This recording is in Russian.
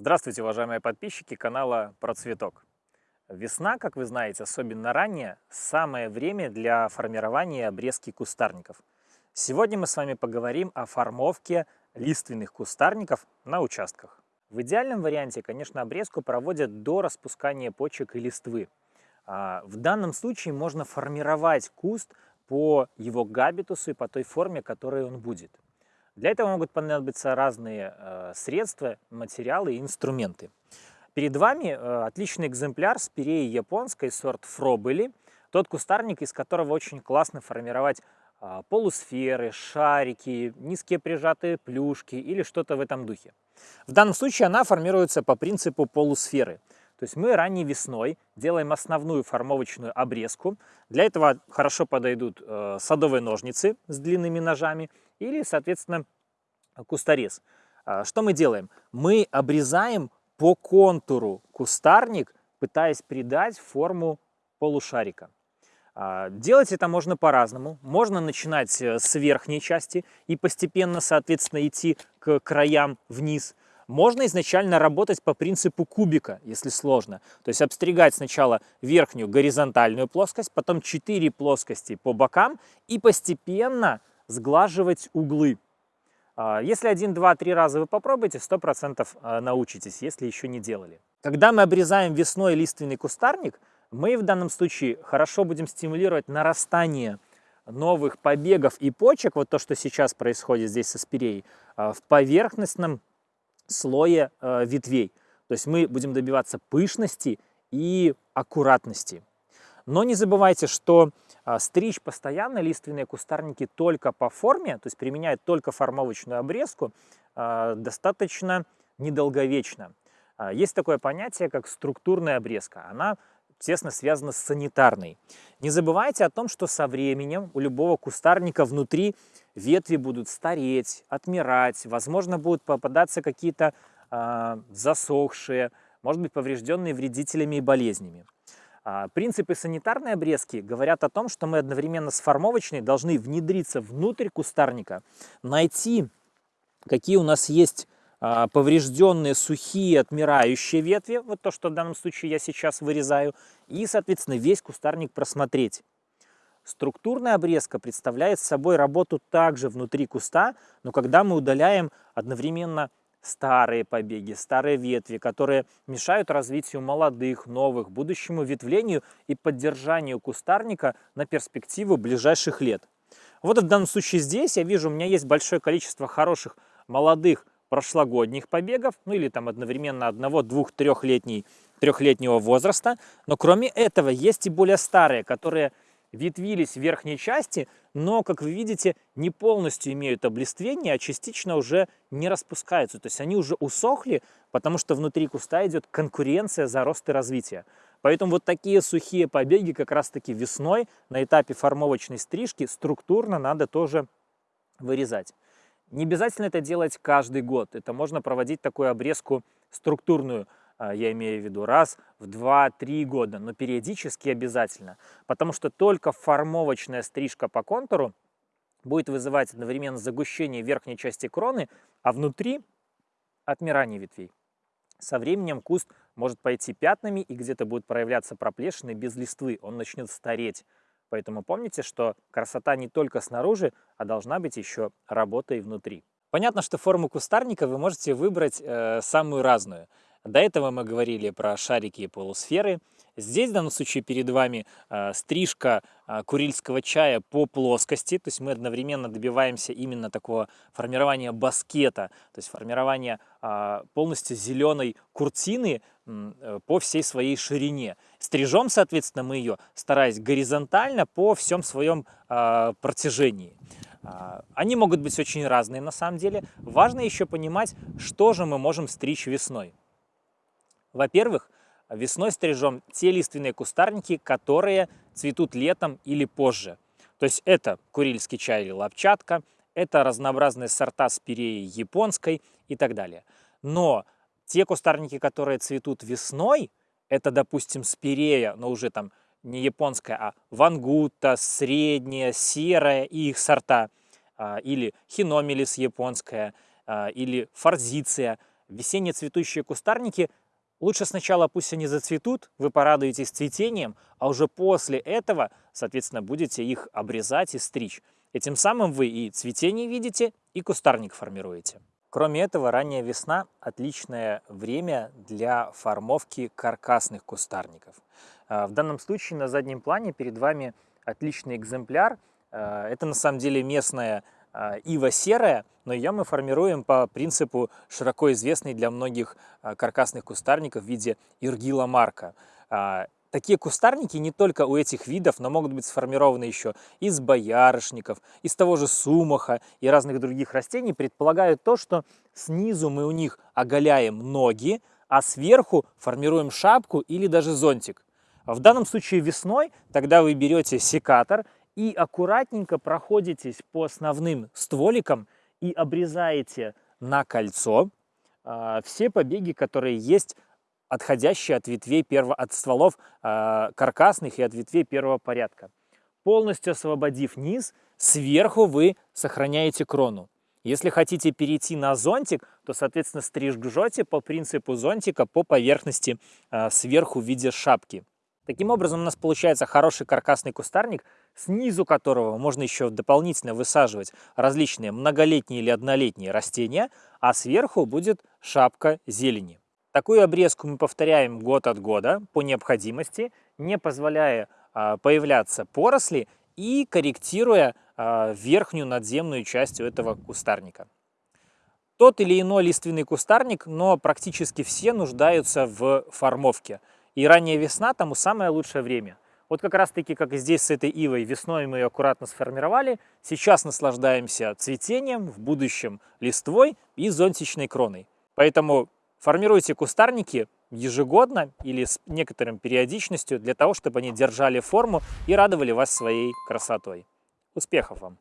Здравствуйте, уважаемые подписчики канала Про Цветок. Весна, как вы знаете, особенно ранее, самое время для формирования обрезки кустарников. Сегодня мы с вами поговорим о формовке лиственных кустарников на участках. В идеальном варианте, конечно, обрезку проводят до распускания почек и листвы. А, в данном случае можно формировать куст по его габитусу и по той форме, которой он будет. Для этого могут понадобиться разные э, средства, материалы и инструменты. Перед вами э, отличный экземпляр спиреи японской, сорт Фробели. Тот кустарник, из которого очень классно формировать э, полусферы, шарики, низкие прижатые плюшки или что-то в этом духе. В данном случае она формируется по принципу полусферы. То есть мы ранней весной делаем основную формовочную обрезку. Для этого хорошо подойдут э, садовые ножницы с длинными ножами или, соответственно, кусторез. А, что мы делаем? Мы обрезаем по контуру кустарник, пытаясь придать форму полушарика. А, делать это можно по-разному. Можно начинать э, с верхней части и постепенно, соответственно, идти к краям вниз – можно изначально работать по принципу кубика, если сложно. То есть обстригать сначала верхнюю горизонтальную плоскость, потом 4 плоскости по бокам и постепенно сглаживать углы. А, если один, два, три раза вы попробуете, 100% а, научитесь, если еще не делали. Когда мы обрезаем весной лиственный кустарник, мы в данном случае хорошо будем стимулировать нарастание новых побегов и почек, вот то, что сейчас происходит здесь со спиреей, а, в поверхностном слое э, ветвей. То есть мы будем добиваться пышности и аккуратности. Но не забывайте, что э, стричь постоянно лиственные кустарники только по форме, то есть применять только формовочную обрезку, э, достаточно недолговечно. Э, есть такое понятие, как структурная обрезка. Она тесно связана с санитарной. Не забывайте о том, что со временем у любого кустарника внутри ветви будут стареть, отмирать, возможно, будут попадаться какие-то э, засохшие, может быть, поврежденные вредителями и болезнями. А, принципы санитарной обрезки говорят о том, что мы одновременно с формовочной должны внедриться внутрь кустарника, найти, какие у нас есть а, поврежденные, сухие, отмирающие ветви, вот то, что в данном случае я сейчас вырезаю, и, соответственно, весь кустарник просмотреть. Структурная обрезка представляет собой работу также внутри куста, но когда мы удаляем одновременно старые побеги, старые ветви, которые мешают развитию молодых, новых, будущему ветвлению и поддержанию кустарника на перспективу ближайших лет. Вот в данном случае здесь я вижу, у меня есть большое количество хороших молодых прошлогодних побегов, ну или там одновременно одного, двух, трехлетней, трехлетнего возраста. Но кроме этого есть и более старые, которые ветвились в верхней части, но, как вы видите, не полностью имеют облиствение, а частично уже не распускаются. То есть они уже усохли, потому что внутри куста идет конкуренция за рост и развитие. Поэтому вот такие сухие побеги как раз-таки весной на этапе формовочной стрижки структурно надо тоже вырезать. Не обязательно это делать каждый год. Это можно проводить такую обрезку структурную я имею в виду раз в 2-3 года, но периодически обязательно, потому что только формовочная стрижка по контуру будет вызывать одновременно загущение верхней части кроны, а внутри отмирание ветвей. Со временем куст может пойти пятнами и где-то будет проявляться проплешины без листвы, он начнет стареть. Поэтому помните, что красота не только снаружи, а должна быть еще работа и внутри. Понятно, что форму кустарника вы можете выбрать э, самую разную. До этого мы говорили про шарики и полусферы. Здесь в данном случае перед вами э, стрижка э, курильского чая по плоскости, то есть мы одновременно добиваемся именно такого формирования баскета, то есть формирования э, полностью зеленой куртины э, по всей своей ширине. Стрижем, соответственно, мы ее, стараясь горизонтально по всем своем э, протяжении. Они могут быть очень разные на самом деле. Важно еще понимать, что же мы можем стричь весной. Во-первых, весной стрижем те лиственные кустарники, которые цветут летом или позже. То есть это курильский чай или лапчатка, это разнообразные сорта спиреи японской и так далее. Но те кустарники, которые цветут весной, это, допустим, спирея, но уже там не японская, а вангута, средняя, серая и их сорта, а, или хиномелис японская, а, или форзиция – Весенние цветущие кустарники лучше сначала пусть они зацветут, вы порадуетесь цветением, а уже после этого, соответственно, будете их обрезать и стричь. И тем самым вы и цветение видите, и кустарник формируете. Кроме этого, ранняя весна – отличное время для формовки каркасных кустарников. А, в данном случае на заднем плане перед вами отличный экземпляр. А, это на самом деле местная ива серая, но ее мы формируем по принципу широко известный для многих каркасных кустарников в виде иргила марка. Такие кустарники не только у этих видов, но могут быть сформированы еще из боярышников, из того же сумаха и разных других растений, предполагают то, что снизу мы у них оголяем ноги, а сверху формируем шапку или даже зонтик. В данном случае весной тогда вы берете секатор и аккуратненько проходитесь по основным стволикам и обрезаете на кольцо э, все побеги, которые есть отходящие от ветвей перво, от стволов э, каркасных и от ветвей первого порядка. Полностью освободив низ, сверху вы сохраняете крону. Если хотите перейти на зонтик, то, соответственно, стрижете по принципу зонтика по поверхности э, сверху в виде шапки. Таким образом, у нас получается хороший каркасный кустарник, снизу которого можно еще дополнительно высаживать различные многолетние или однолетние растения, а сверху будет шапка зелени. Такую обрезку мы повторяем год от года по необходимости, не позволяя а, появляться поросли и корректируя а, верхнюю надземную часть этого кустарника. Тот или иной лиственный кустарник, но практически все нуждаются в формовке. И ранняя весна тому самое лучшее время. Вот как раз таки, как и здесь с этой ивой, весной мы ее аккуратно сформировали. Сейчас наслаждаемся цветением, в будущем листвой и зонтичной кроной. Поэтому Формируйте кустарники ежегодно или с некоторым периодичностью для того, чтобы они держали форму и радовали вас своей красотой. Успехов вам!